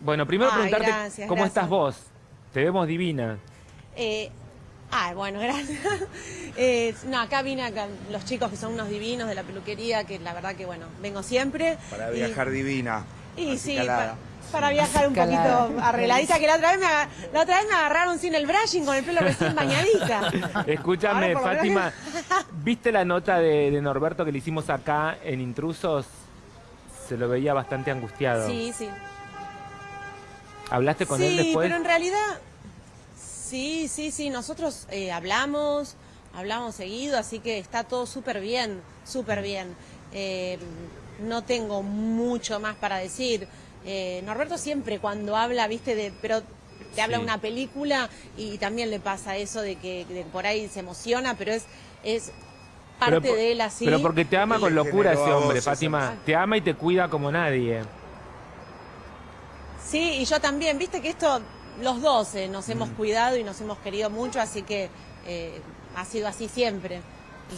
Bueno, primero Ay, preguntarte gracias, cómo gracias. estás vos. Te vemos divina. Eh, ah, bueno, gracias. Eh, no, acá vine acá, los chicos que son unos divinos de la peluquería, que la verdad que, bueno, vengo siempre. Para Y- viajar divina. Y, sí, para viajar un Calada. poquito arregladita, que la otra, vez me, la otra vez me agarraron sin el brushing, con el pelo recién bañadita. Escúchame, Fátima, ¿viste la nota de, de Norberto que le hicimos acá en Intrusos? Se lo veía bastante angustiado. Sí, sí. ¿Hablaste con sí, él después? pero en realidad, sí, sí, sí, nosotros eh, hablamos, hablamos seguido, así que está todo súper bien, súper bien. Eh, no tengo mucho más para decir. Eh, Norberto siempre cuando habla, viste, de, pero te habla Sí. una película y también le pasa eso de que, de por ahí se emociona, pero es, es parte Pero de él así. Pero porque te ama con locura ese hombre, Fátima. Te ama y te cuida como nadie. Sí, y yo también, viste que esto, los dos eh, nos Mm. hemos cuidado y nos hemos querido mucho, así que eh, ha sido así siempre.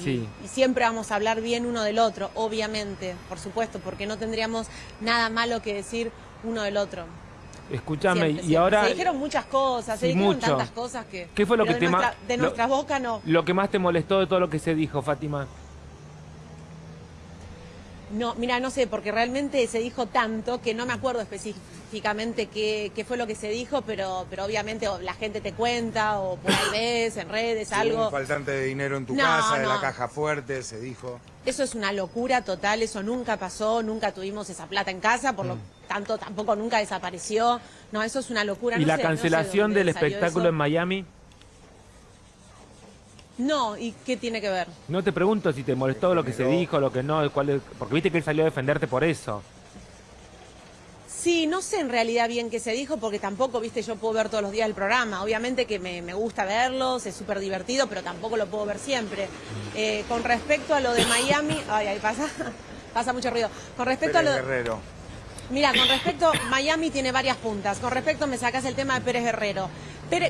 Y, Sí. y siempre vamos a hablar bien uno del otro, obviamente, por supuesto, porque no tendríamos nada malo que decir uno del otro. Escúchame, Siempre, y siempre. ahora Se dijeron muchas cosas, se Sí, dijeron mucho. tantas cosas que... ¿Qué fue lo que de te nuestra, De lo- nuestra boca no. lo que más te molestó de todo lo que se dijo, Fátima. No, mira, no sé, porque realmente se dijo tanto que no me acuerdo específicamente qué, qué fue lo que se dijo, pero, pero obviamente o la gente te cuenta o por ahí ves en redes algo. un faltante de dinero en tu No, casa, de la caja fuerte, se dijo. Eso es una locura total, eso nunca pasó, nunca tuvimos esa plata en casa, por lo tanto tampoco nunca desapareció. No, eso es una locura. ¿Y no la sé- no sé cancelación del espectáculo eso. en Miami? No, ¿y qué tiene que ver? No te pregunto si te molestó lo que se dijo, lo que no, cuál es- porque viste que él salió a defenderte por eso. Sí, no sé en realidad bien qué se dijo, porque tampoco, viste, yo puedo ver todos los días el programa. Obviamente que me, me gusta verlos, es súper divertido, pero tampoco lo puedo ver siempre. Eh, con respecto a lo de Miami, ay, ahí pasa, pasa mucho ruido. Con respecto Pérez a lo Guerrero. Mira, con respecto, Miami tiene varias puntas. Con respecto, me sacas el tema de Pérez Guerrero.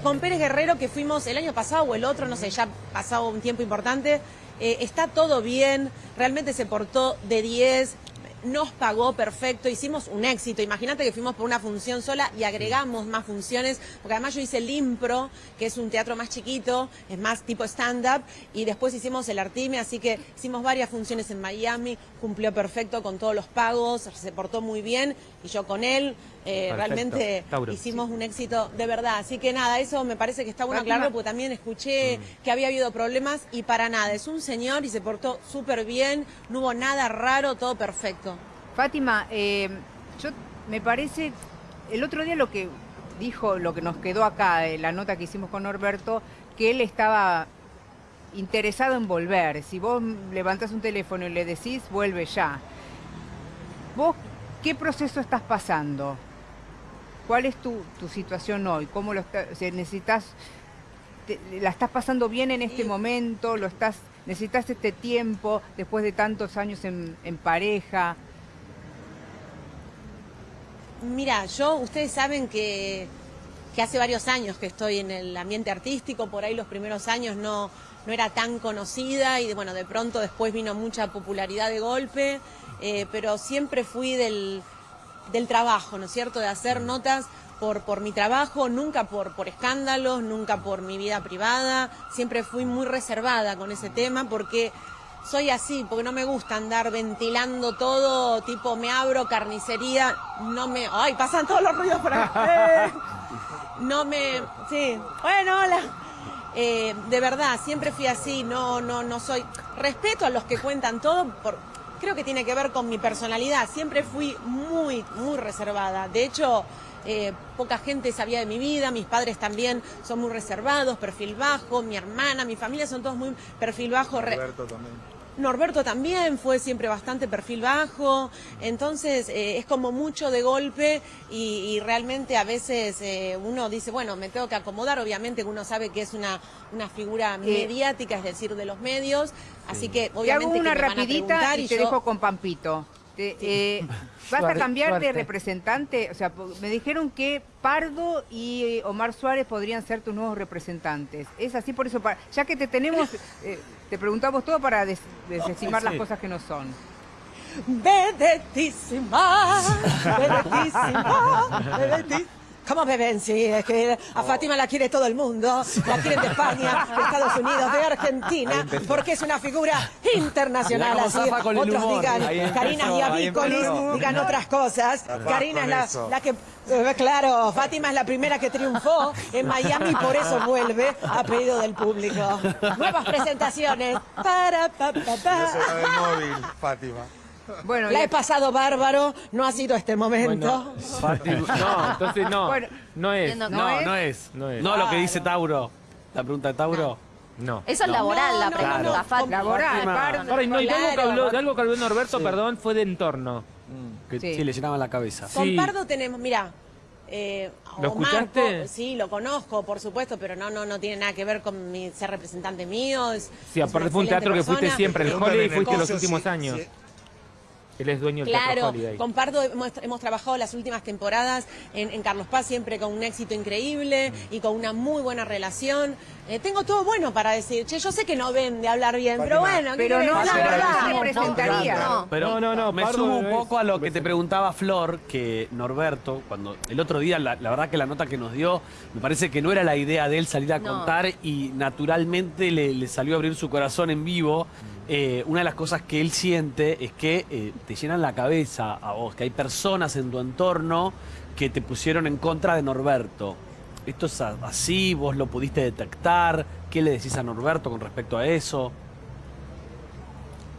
Con Pérez Guerrero, que fuimos el año pasado o el otro, no sé, ya pasado un tiempo importante, eh, está todo bien, realmente se portó de 10, nos pagó perfecto, hicimos un éxito. Imagínate que fuimos por una función sola y agregamos más funciones, porque además yo hice el Impro, que es un teatro más chiquito, es más tipo stand-up, y después hicimos el Artime, así que hicimos varias funciones en Miami, cumplió perfecto con todos los pagos, se portó muy bien, y yo con él. Eh, realmente Tauro. hicimos un éxito de verdad. Así que nada, eso me parece que está bueno aclararlo porque también escuché que había habido problemas y para nada. Es un señor y se portó súper bien, no hubo nada raro, todo perfecto. Fátima, eh, yo me parece, el otro día lo que dijo, lo que nos quedó acá, eh, la nota que hicimos con Norberto, que él estaba interesado en volver. Si vos levantás un teléfono y le decís, vuelve ya. ¿Vos qué proceso estás pasando? ¿Cuál es tu, tu situación hoy? ¿Cómo lo está- o sea, necesitas, te- la estás pasando bien en este momento? ¿Lo estás, necesitas este tiempo después de tantos años en, en pareja? Mira, yo, ustedes saben que, que hace varios años que estoy en el ambiente artístico, por ahí los primeros años no, no era tan conocida y bueno, de pronto después vino mucha popularidad de golpe, eh, pero siempre fui del, del trabajo, ¿no es cierto? De hacer notas por, por mi trabajo, nunca por, por escándalos, nunca por mi vida privada, siempre fui muy reservada con ese tema porque soy así, porque no me gusta andar ventilando todo, tipo me abro carnicería, no me... ¡Ay, pasan todos los ruidos por acá! Eh, No me... Sí, bueno, hola. Eh, de verdad, siempre fui así, no, no, no soy... Respeto a los que cuentan todo, por, creo que tiene que ver con mi personalidad, siempre fui muy, muy reservada. De hecho... eh, poca gente sabía de mi vida, mis padres también son muy reservados, perfil bajo, mi hermana, mi familia son todos muy perfil bajo. Roberto también. Norberto también fue siempre bastante perfil bajo, entonces eh, es como mucho de golpe y, y realmente a veces eh, uno dice, bueno, me tengo que acomodar, obviamente que uno sabe que es una, una figura mediática, es decir, de los medios, así que Te hago obviamente una que me van a rapidita y y te yo- dejo con Pampito. Te- eh, ¿Vas a Suerte, cambiar de representante? O sea, me dijeron que Pardo y eh, Omar Suárez podrían ser tus nuevos representantes. Es así, por eso, ya que te tenemos, eh, te preguntamos todo para des- desestimar Sí. las cosas que no son. vedetísima, vedetísima, vedetísima. ¿Cómo beben? Sí, es que a Fátima la quiere todo el mundo, la quieren de España, de Estados Unidos, de Argentina, porque es una figura internacional. Así otros digan, Karina Diabícolis, empezó. digan otras cosas. Karina es la, que, eh, claro, Fátima es la primera que triunfó en Miami y por eso vuelve a pedido del público. Nuevas presentaciones. Para, pa, pa, No se pa. va del móvil, Fátima. Bueno, La he pasado bárbaro, no ha sido este momento. Bueno, no, entonces no. Bueno, no es. que- No, es? no es. No es. No lo que dice Tauro. La pregunta de Tauro. No. Eso es laboral, la pregunta, no, no. Fátima. Laboral. Ahora, y no, y de algo que habló, de algo que habló Norberto, perdón, fue de entorno. Que Sí. sí. le llenaban la cabeza. Sí. Con Pardo tenemos, mira, eh, ¿Lo escuchaste? po- sí, lo conozco, por supuesto, pero no, no, no tiene nada que ver con mi ser representante mío. Es, Sí, aparte fue un teatro que excelente fuiste persona. siempre, el Holiday en el fuiste los últimos si- años. si- Él es dueño del Claro, Holiday. Pardo hemos, hemos trabajado las últimas temporadas en, en Carlos Paz siempre con un éxito increíble y con una muy buena relación. Eh, tengo todo bueno para decir. Che, yo sé que no ven de hablar bien, pero bueno, ¿qué Pero querés? no, la verdad. no se presentaría. No. Pero No, no, no, me Pardo sumo un poco a lo que te preguntaba Flor, que Norberto, cuando el otro día, la, la verdad que la nota que nos dio, me parece que no era la idea de él salir a No. contar y naturalmente le, le salió a abrir su corazón en vivo. Eh, una de las cosas que él siente es que eh, te llenan la cabeza a vos, que hay personas en tu entorno que te pusieron en contra de Norberto. ¿Esto es así? ¿Vos lo pudiste detectar? ¿Qué le decís a Norberto con respecto a eso?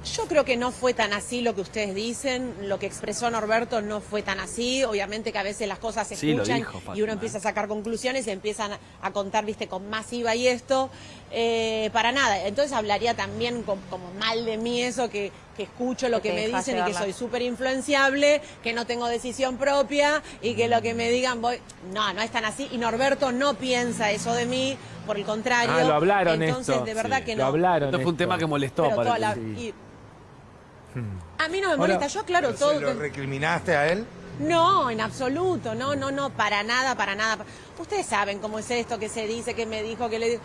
Yo creo que no fue tan así lo que ustedes dicen, lo que expresó Norberto no fue tan así, obviamente que a veces las cosas se Sí, lo escuchan dijo, Fátima, y uno empieza a sacar conclusiones y empiezan a, contar, viste, con más IVA y esto, eh, para nada, entonces hablaría también com- como mal de mí eso, que, que escucho lo Que me dicen y que soy súper influenciable, que no tengo decisión propia y que lo que me digan voy, no, no es tan así y Norberto no piensa eso de mí, por el contrario, Ah, lo hablaron entonces esto. de verdad Sí, que Lo no. hablaron. Esto fue un esto. tema que molestó Pero para toda la- ti. y- a mí no me molesta, yo aclaro ¿Pero todo. ¿Se lo recriminaste a él? No, en absoluto, no, no, no, para nada, para nada. Ustedes saben cómo es esto, que se dice, que me dijo, que le dijo.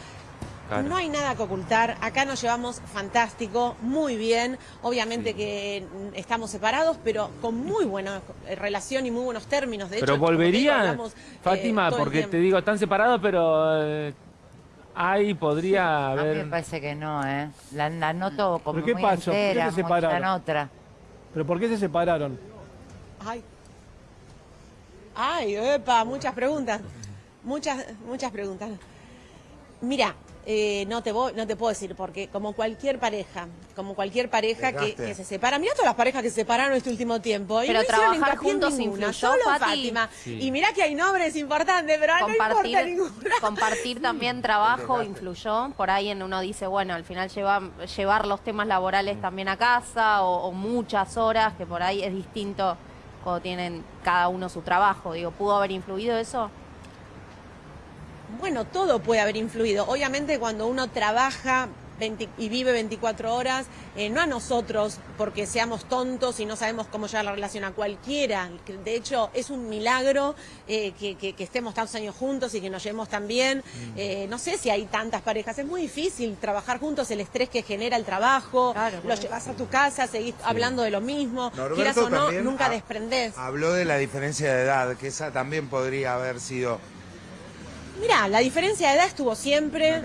Claro. No hay nada que ocultar, acá nos llevamos fantástico, muy bien, obviamente que estamos separados, pero con muy buena relación y muy buenos términos. De Pero hecho, digo, volvería, hablamos, eh, Fátima, porque te digo, están separados, pero eh, ahí podría A mí me haber... parece que no, ¿eh? La, la noto como ¿Pero qué muy pasó? ¿Por qué entera, se muy separaron? en otra. ¿Pero por qué se separaron? Ay. Ay, epa, muchas preguntas. Muchas, muchas preguntas. Mira, eh, no, te voy- no te puedo decir, porque como cualquier pareja, como cualquier pareja que, se separa, mira todas las parejas que se separaron este último tiempo. y Pero no trabajar juntos ninguna, influyó, solo Fati. Fátima. Sí. Y mira que hay nombres importantes, pero no importa compartir, ninguna. compartir también trabajo influyó. Por ahí en uno dice, bueno, al final lleva, llevar los temas laborales también a casa o, o muchas horas, que por ahí es distinto cuando tienen cada uno su trabajo. Digo, ¿pudo haber influido eso? Bueno, todo puede haber influido. Obviamente cuando uno trabaja 20 y vive 24 horas, eh, no a nosotros porque seamos tontos y no sabemos cómo llevar la relación a cualquiera. De hecho, es un milagro eh, que, que- que estemos tantos años juntos y que nos llevemos tan bien. Eh, no sé si hay tantas parejas. Es muy difícil trabajar juntos, el estrés que genera el trabajo. Claro, lo llevas a tu casa, seguís hablando de lo mismo. Norberto Quieras o no, nunca ha- desprendés. Habló de la diferencia de edad, que esa también podría haber sido Mirá, la diferencia de edad estuvo siempre.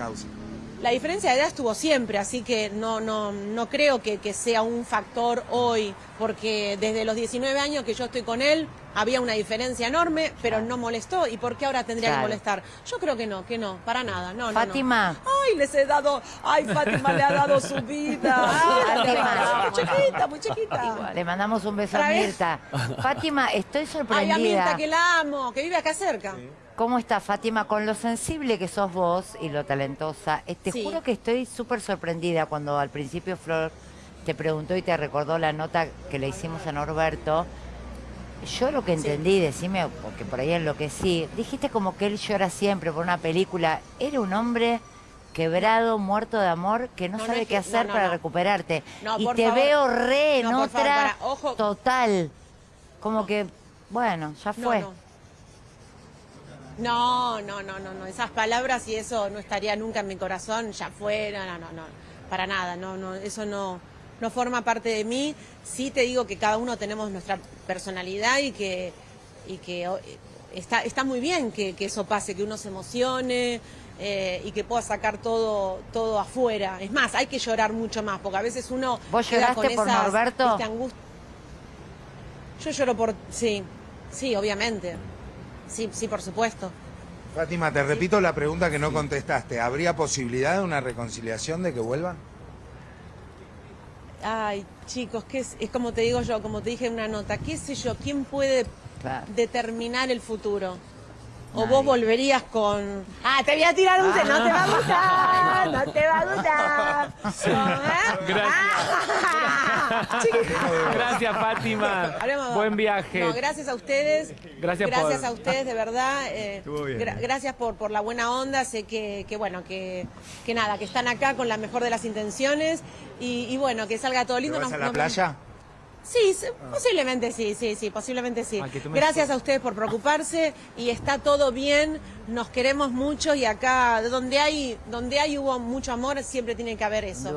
La diferencia de edad estuvo siempre, así que no, no, no creo que, que sea un factor hoy, porque desde los 19 años que yo estoy con él había una diferencia enorme, pero no molestó. ¿Y por qué ahora tendría Claro. que molestar? Yo creo que no, que no, para nada, no, no, no. Fátima. Ay, les he dado, ay, Fátima le ha dado su vida. Fátima. muy chiquita, muy chiquita. Le mandamos un beso a. Mirta. Fátima, estoy Ay, a sorprendida. Mirta, que la amo, que vive acá cerca. ¿Cómo está Fátima? Con lo sensible que sos vos y lo talentosa, eh, te Sí. juro que estoy súper sorprendida cuando al principio Flor te preguntó y te recordó la nota que le hicimos a Norberto. Yo lo que entendí, decime, porque por ahí enloquecí, dijiste como que él llora siempre por una película. Era un hombre quebrado, muerto de amor, que no, sabe es qué que- hacer no, para recuperarte. Y te favor. veo re en favor, otra para, total. Como que, bueno, ya fue. No. No, no, no, no. Esas palabras y eso no estaría nunca en mi corazón, ya fue, no, no, no. Para nada, no, no, eso no, no forma parte de mí. Sí te digo que cada uno tenemos nuestra personalidad y que, y que o- está, está muy bien que, que eso pase, que uno se emocione. eh, y que pueda sacar todo todo afuera. Es más, hay que llorar mucho más, porque a veces uno ¿Vos lloraste con por esas, Norberto? ¿viste, angust- Yo lloro por... Sí, sí, obviamente. Sí, sí, por supuesto. Fátima, te repito la pregunta que no contestaste. ¿Habría posibilidad de una reconciliación de que vuelvan? Ay, chicos, ¿qué es, es como te digo yo, como te dije en una nota, qué sé yo, ¿quién puede Claro. determinar el futuro? O Nadie. vos volverías con... Ah, te voy a tirar un... te- No te va a gustar, no te va a gustar. ¿Eh? Gracias. Ah. Gracias, Fátima. Buen viaje. No, gracias a ustedes. Gracias Gracias por- a ustedes, de verdad. eh, Estuvo bien, gra- gracias por, por la buena onda. Sé que, que bueno, que, que nada, que están acá con la mejor de las intenciones. Y, y bueno, que salga todo ¿Te lindo. vas Nos- a la nos- playa? Sí, sí, posiblemente sí, sí, sí, posiblemente sí. Ah, Gracias a ustedes por preocuparse y está todo bien, nos queremos mucho y acá donde hay donde hay hubo mucho amor siempre tiene que haber eso.